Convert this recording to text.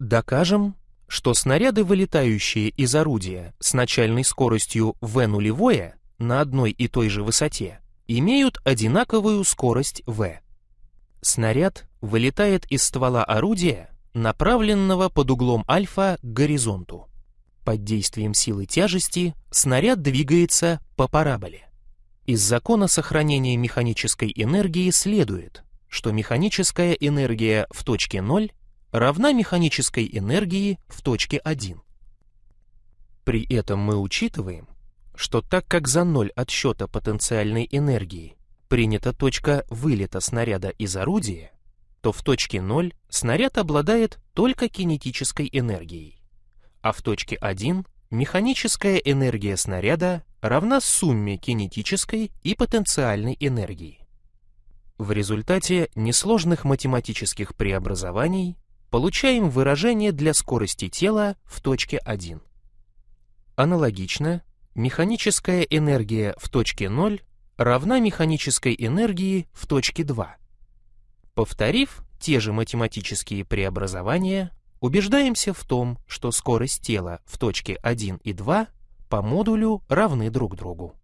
Докажем, что снаряды, вылетающие из орудия с начальной скоростью v нулевое на одной и той же высоте, имеют одинаковую скорость v. Снаряд вылетает из ствола орудия, направленного под углом альфа к горизонту. Под действием силы тяжести снаряд двигается по параболе. Из закона сохранения механической энергии следует, что механическая энергия в точке 0 равна механической энергии в точке 1. При этом мы учитываем, что так как за ноль отсчета потенциальной энергии принята точка вылета снаряда из орудия, то в точке 0 снаряд обладает только кинетической энергией, а в точке 1 механическая энергия снаряда равна сумме кинетической и потенциальной энергии. В результате несложных математических преобразований получаем выражение для скорости тела в точке 1. Аналогично, механическая энергия в точке 0 равна механической энергии в точке 2. Повторив те же математические преобразования, убеждаемся в том, что скорость тела в точке 1 и 2 по модулю равны друг другу.